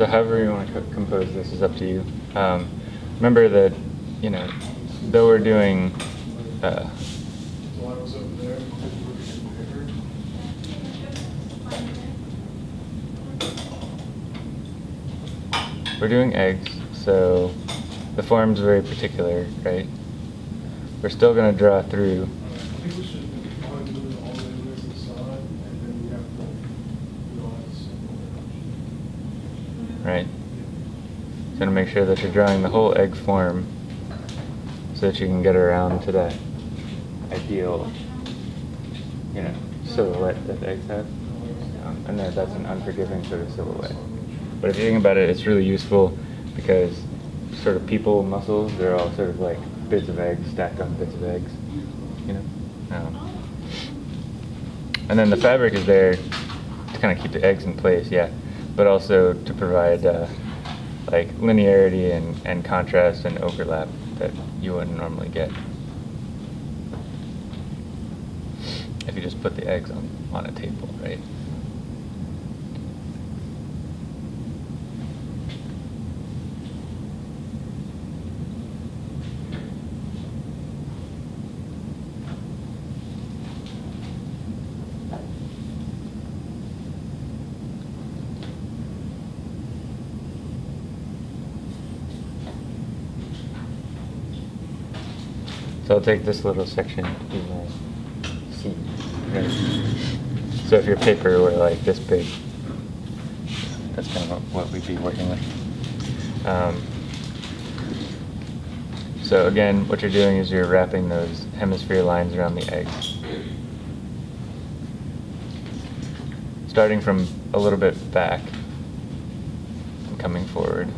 So however you want to co- compose this is up to you. Um, remember that, you know, though we're doing, uh, we're doing eggs, so the form's very particular, right? We're still going to draw through. I think we should probably do it all the way to the side, and then we have to, we don't have to sample right? You So to make sure that you're drawing the whole egg form so that you can get around to that ideal, you know, silhouette that eggs have. Um, and that, that's an unforgiving sort of silhouette. But if you think about it, it's really useful because sort of people muscles, they're all sort of like bits of eggs stacked on bits of eggs, you know? Um, and then the fabric is there to kind of keep the eggs in place, yeah, but also to provide uh, like linearity and, and contrast and overlap that you wouldn't normally get if you just put the eggs on, on a table, right? So I'll take this little section to my seat. Right? So if your paper were like this big, that's kind of what we'd be working with. Um, so again, what you're doing is you're wrapping those hemisphere lines around the eggs. Starting from a little bit back and coming forward.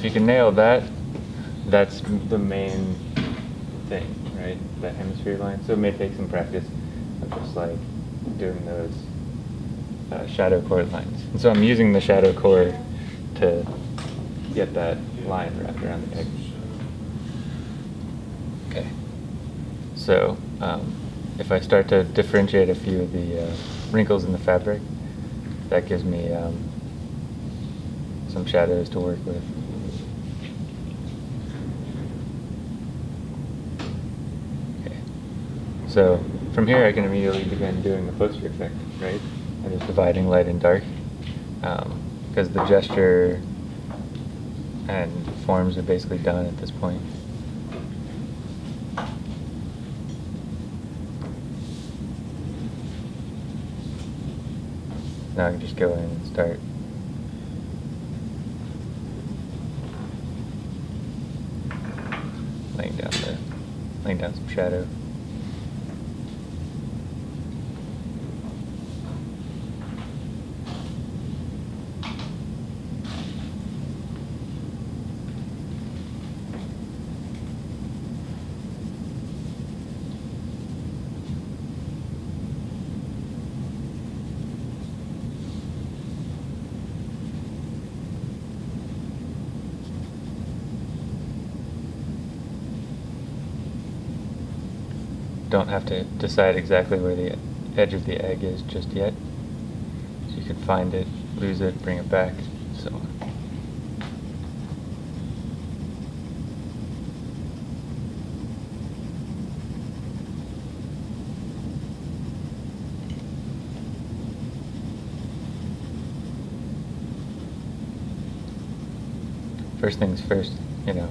If you can nail that, that's the main thing, right? That hemisphere line. So it may take some practice of just like doing those uh, shadow core lines. And so I'm using the shadow core to get that line wrapped around the egg. Okay. So um, if I start to differentiate a few of the uh, wrinkles in the fabric, that gives me um, some shadows to work with. Okay. So from here I can immediately begin doing the poster effect, right? I'm just dividing light and dark. Um, because the gesture and forms are basically done at this point. Now I can just go in and start laying down the laying down some shadow. Don't have to decide exactly where the edge of the egg is just yet. So you can find it, lose it, bring it back, so on. First things first, you know,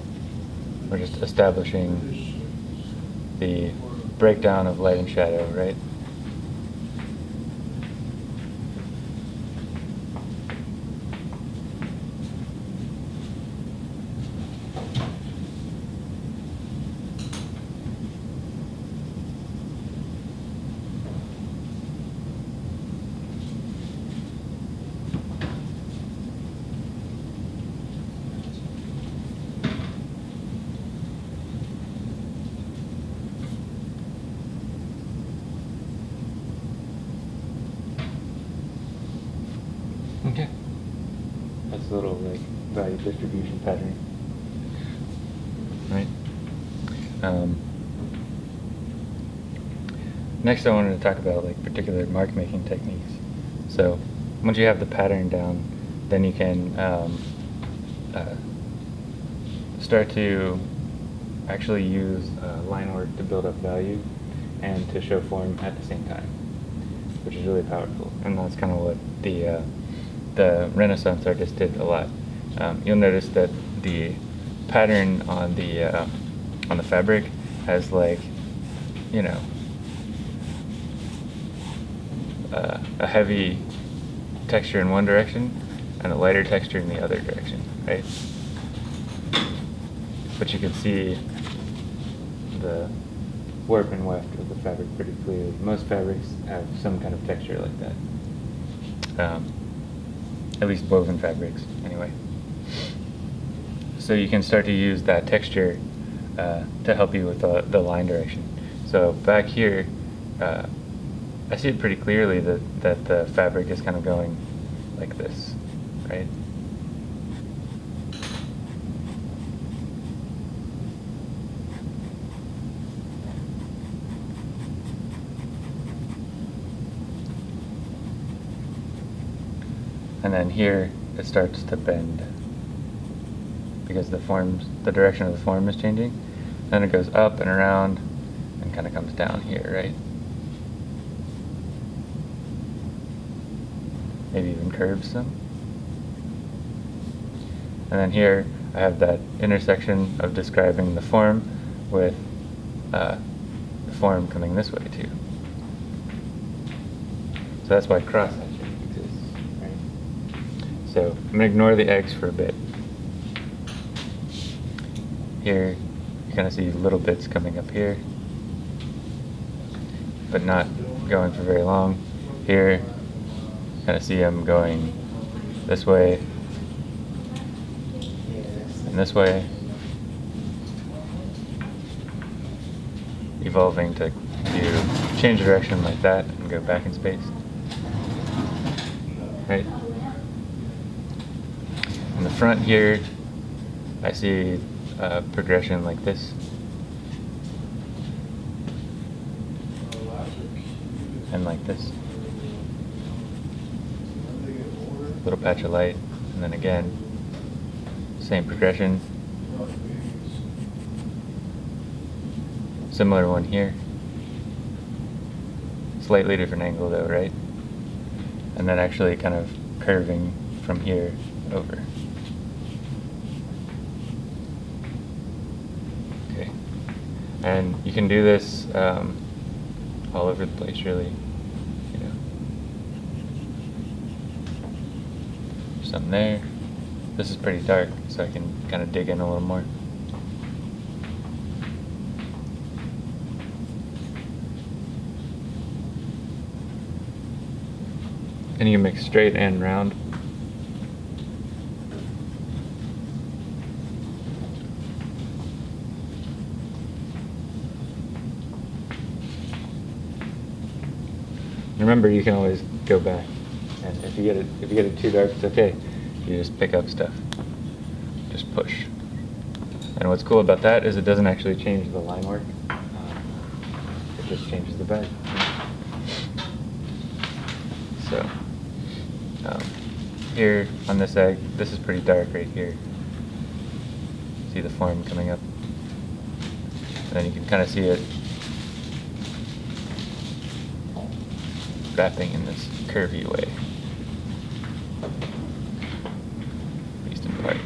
we're just establishing the breakdown of light and shadow, right? Okay. That's a little like value distribution pattern. Right? Um, next I wanted to talk about like particular mark making techniques. So once you have the pattern down, then you can um, uh, start to actually use uh, line work to build up value and to show form at the same time, which is really powerful. And that's kind of what the uh, the Renaissance artist did a lot. Um, you'll notice that the pattern on the uh, on the fabric has like, you know, uh, a heavy texture in one direction and a lighter texture in the other direction, right? But you can see the warp and weft of the fabric pretty clearly. Most fabrics have some kind of texture like that. Um, at least woven fabrics, anyway. So you can start to use that texture uh, to help you with the, the line direction. So back here, uh, I see it pretty clearly that, that the fabric is kind of going like this, right? And then here it starts to bend because the forms, the direction of the form is changing. Then it goes up and around and kind of comes down here, right? Maybe even curves some. And then here I have that intersection of describing the form with uh, the form coming this way too. So that's why cross hatching exists, right? So I'm gonna ignore the eggs for a bit. Here, you kind of see little bits coming up here, but not going for very long. Here, kind of see them going this way and this way, evolving to do change direction like that and go back in space. Right? In the front here, I see progression like this. And like this. Little patch of light, and then again, same progression. Similar one here. Slightly different angle though, right? And then actually kind of curving from here over. Okay. And you can do this um, all over the place, really. You. Something there. This is pretty dark, so I can kind of dig in a little more. And you can make straight and round. Remember, you can always go back, and if you get it if you get it too dark, it's okay. You just pick up stuff, just push. And what's cool about that is it doesn't actually change the line work. Um, it just changes the bed. So um, here on this egg, this is pretty dark right here. See the form coming up. And then you can kind of see it wrapping in this curvy way. At least in part.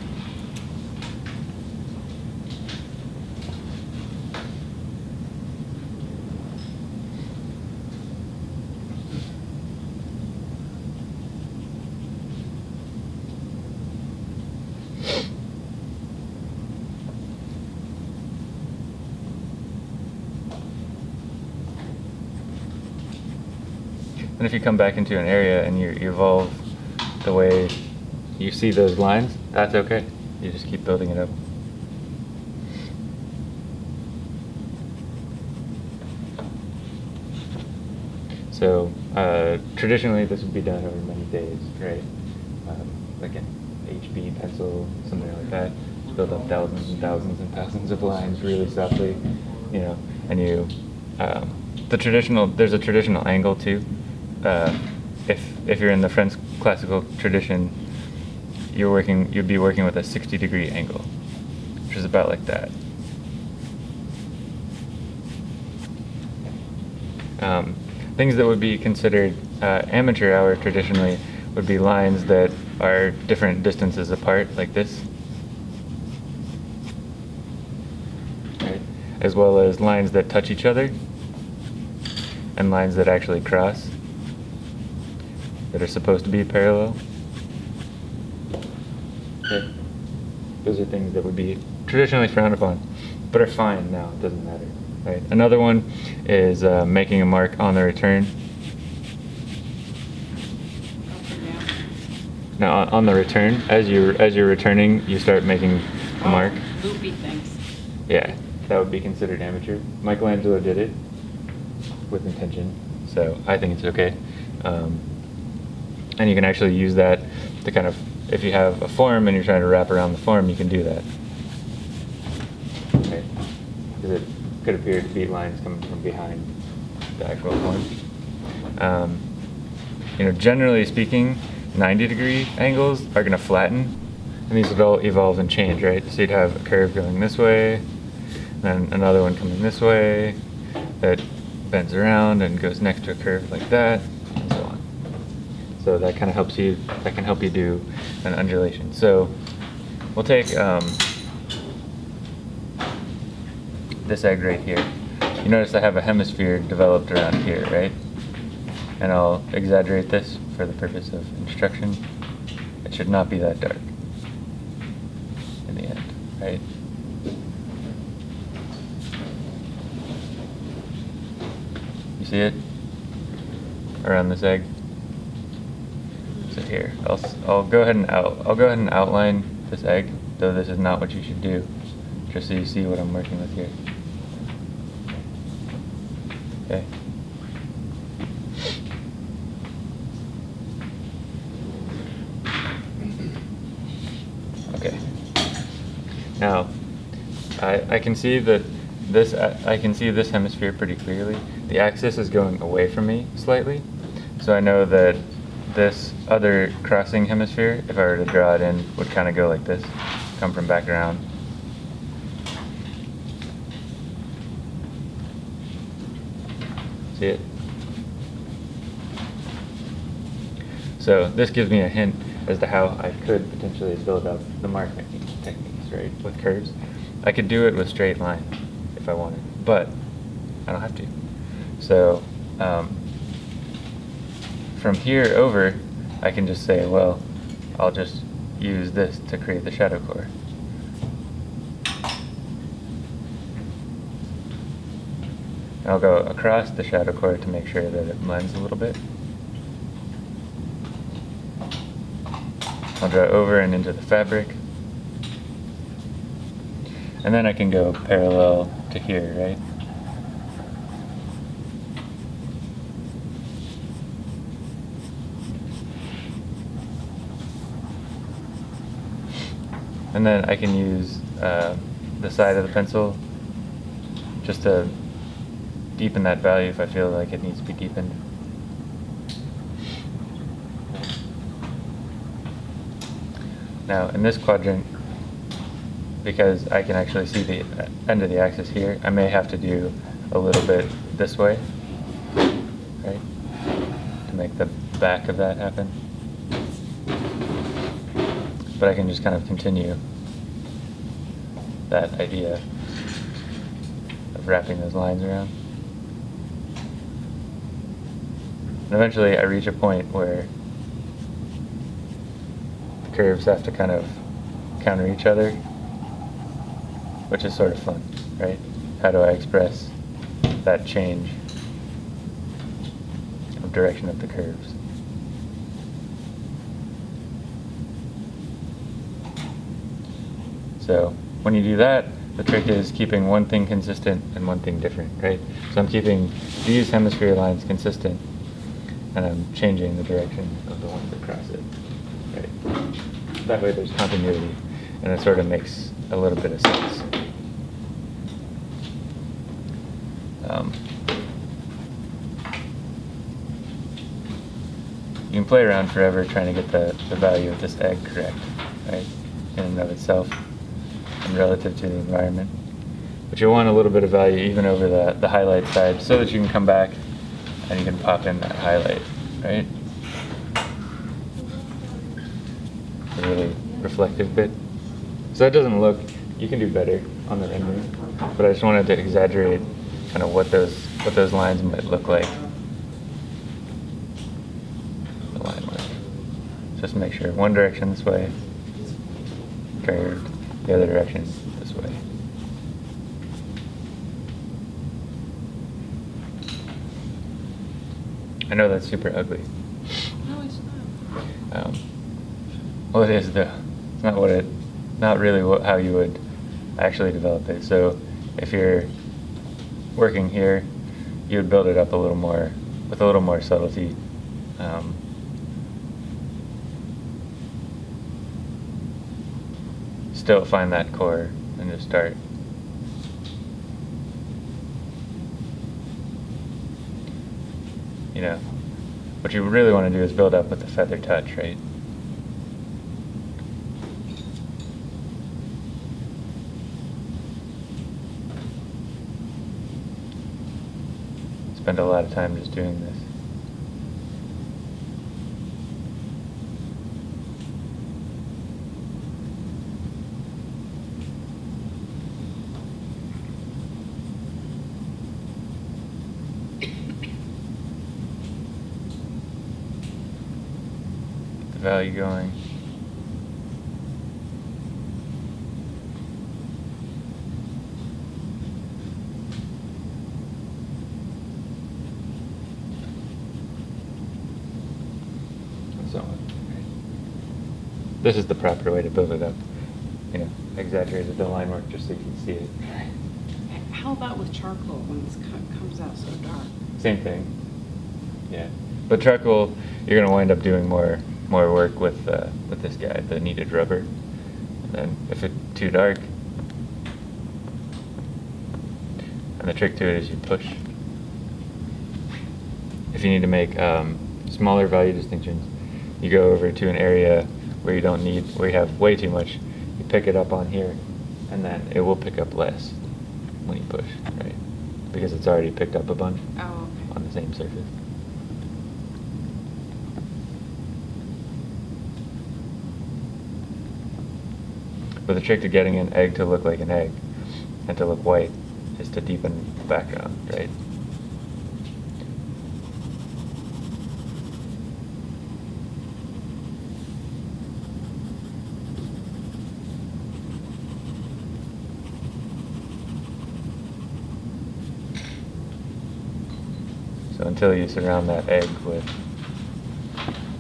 And if you come back into an area and you, evolve the way you see those lines, that's okay. You just keep building it up. So uh, traditionally, this would be done over many days, right? Um, like an HB pencil, something like that. Build up thousands and thousands and thousands of lines really softly, you know, and you. Um, the traditional, there's a traditional angle too. Uh, if if you're in the French classical tradition, you're working, you'd be working with a 60 degree angle, which is about like that. Um, things that would be considered uh, amateur hour traditionally would be lines that are different distances apart, like this. Right? As well as lines that touch each other and lines that actually cross that are supposed to be parallel. Okay. Those are things that would be traditionally frowned upon, but are fine now. It doesn't matter. Right. Another one is uh, making a mark on the return. Up and down. Now on- on the return, as you as you're returning, you start making a mark. Oh, Loopy things. Yeah, that would be considered amateur. Michelangelo did it with intention, so I think it's okay. Um, and you can actually use that to kind of, if you have a form and you're trying to wrap around the form, you can do that. Okay, because it could appear to be lines coming from behind the actual form. Um, you know, generally speaking, 90 degree angles are going to flatten, and these would all evolve and change, right? So you'd have a curve going this way, then another one coming this way that bends around and goes next to a curve like that, and so on. So that kind of helps you. That can help you do an undulation. So we'll take um, this egg right here. You notice I have a hemisphere developed around here, right? And I'll exaggerate this for the purpose of instruction. It should not be that dark in the end, right? You see it around this egg? So here, I'll, I'll go ahead and out, I'll go ahead and outline this egg, though this is not what you should do, just so you see what I'm working with here. Okay. Okay. Now, I, I can see that this, I I can see this hemisphere pretty clearly. The axis is going away from me slightly, so I know that this other crossing hemisphere, if I were to draw it in, would kind of go like this, come from back around. See it? So this gives me a hint as to how I could potentially build up the mark making techniques, right, with curves. I could do it with straight line if I wanted, but I don't have to. So um, from here over, I can just say, well, I'll just use this to create the shadow core. I'll go across the shadow core to make sure that it blends a little bit. I'll draw over and into the fabric. And then I can go parallel to here, right? And then I can use uh, the side of the pencil just to deepen that value if I feel like it needs to be deepened. Now, in this quadrant, because I can actually see the end of the axis here, I may have to do a little bit this way, right? To make the back of that happen. But I can just kind of continue that idea of wrapping those lines around. And eventually I reach a point where the curves have to kind of counter each other, which is sort of fun, right? How do I express that change of direction of the curves? So when you do that, the trick is keeping one thing consistent and one thing different, right? So I'm keeping these hemisphere lines consistent and I'm changing the direction of the ones that cross it, right? That way there's continuity and it sort of makes a little bit of sense. Um, you can play around forever trying to get the, the value of this egg correct, right, in and of itself relative to the environment. But you'll want a little bit of value even over the, the highlight side so that you can come back and you can pop in that highlight, right? Really reflective bit. So that doesn't look, you can do better on the rendering, but I just wanted to exaggerate kind of what those, what those lines might look like. The line work. Just make sure one direction this way, curved, the other direction this way. I know that's super ugly. No, it's not. Um, well, it is though. It's not what it, not really what, how you would actually develop it. So, if you're working here, you would build it up a little more with a little more subtlety. Um, still find that core and just start. You know, what you really want to do is build up with the feather touch, right? Spend a lot of time just doing this. the value going. So. This is the proper way to build it up. You know, exaggerated the line work just so you can see it. How about with charcoal when this comes out so dark? Same thing. Yeah, but charcoal, you're gonna wind up doing more more work with uh, with this guy, the kneaded rubber. And then if it's too dark, and the trick to it is you push. If you need to make um, smaller value distinctions, you go over to an area where you don't need, where you have way too much. You pick it up on here, and then it will pick up less when you push, right? Because it's already picked up a bunch Oh, okay. on the same surface. But the trick to getting an egg to look like an egg and to look white is to deepen the background, right? So until you surround that egg with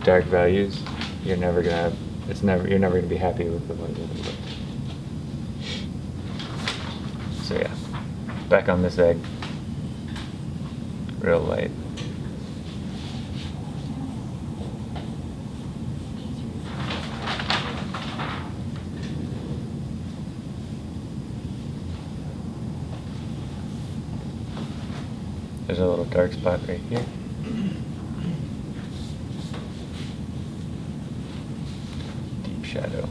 dark values, you're never gonna have, it's never, you're never gonna be happy with the way it looks. So yeah, back on this egg, real light. There's a little dark spot right here. Shadow.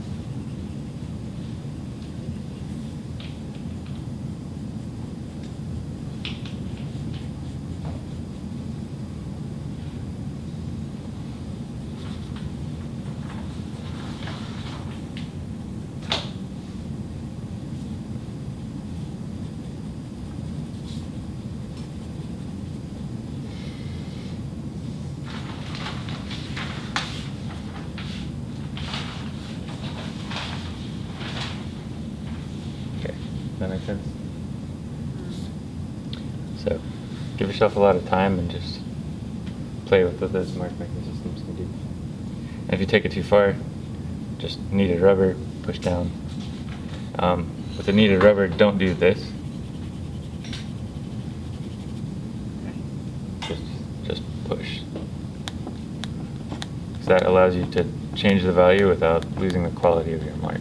Okay, that makes sense? So, give yourself a lot of time and just play with what those mark making systems can do. And if you take it too far, just kneaded rubber, push down. Um, with the kneaded rubber, don't do this. Just, just push. So that allows you to change the value without losing the quality of your mark.